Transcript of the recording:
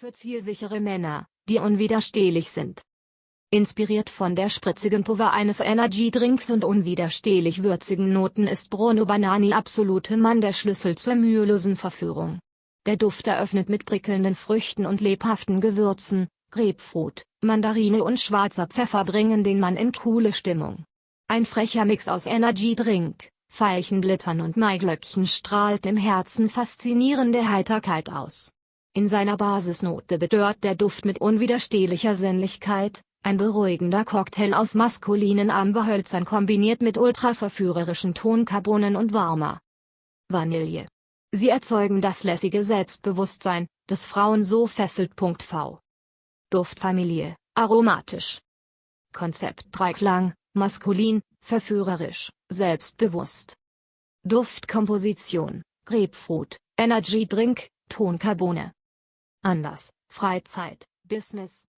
Für zielsichere Männer, die unwiderstehlich sind. Inspiriert von der spritzigen Pulver eines Energy-Drinks und unwiderstehlich würzigen Noten ist Bruno Banani Absolute Mann der Schlüssel zur mühelosen Verführung. Der Duft eröffnet mit prickelnden Früchten und lebhaften Gewürzen, Grapefruit, Mandarine und schwarzer Pfeffer bringen den Mann in coole Stimmung. Ein frecher Mix aus Energy-Drink, Veilchenblittern und Maiglöckchen strahlt im Herzen faszinierende Heiterkeit aus. In seiner Basisnote bedört der Duft mit unwiderstehlicher Sinnlichkeit, ein beruhigender Cocktail aus maskulinen Amberhölzern kombiniert mit ultraverführerischen Tonkarbonen und warmer Vanille. Sie erzeugen das lässige Selbstbewusstsein, das Frauen so fesselt. V. Duftfamilie, aromatisch. Konzept Dreiklang, maskulin, verführerisch, selbstbewusst. Duftkomposition, Grapefruit, Energy Drink, Tonkarbone. Anlass, Freizeit, Business,